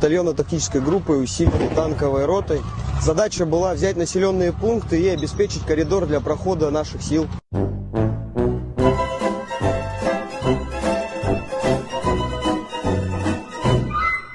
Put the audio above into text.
батальона тактической группы усиленной танковой ротой. Задача была взять населенные пункты и обеспечить коридор для прохода наших сил.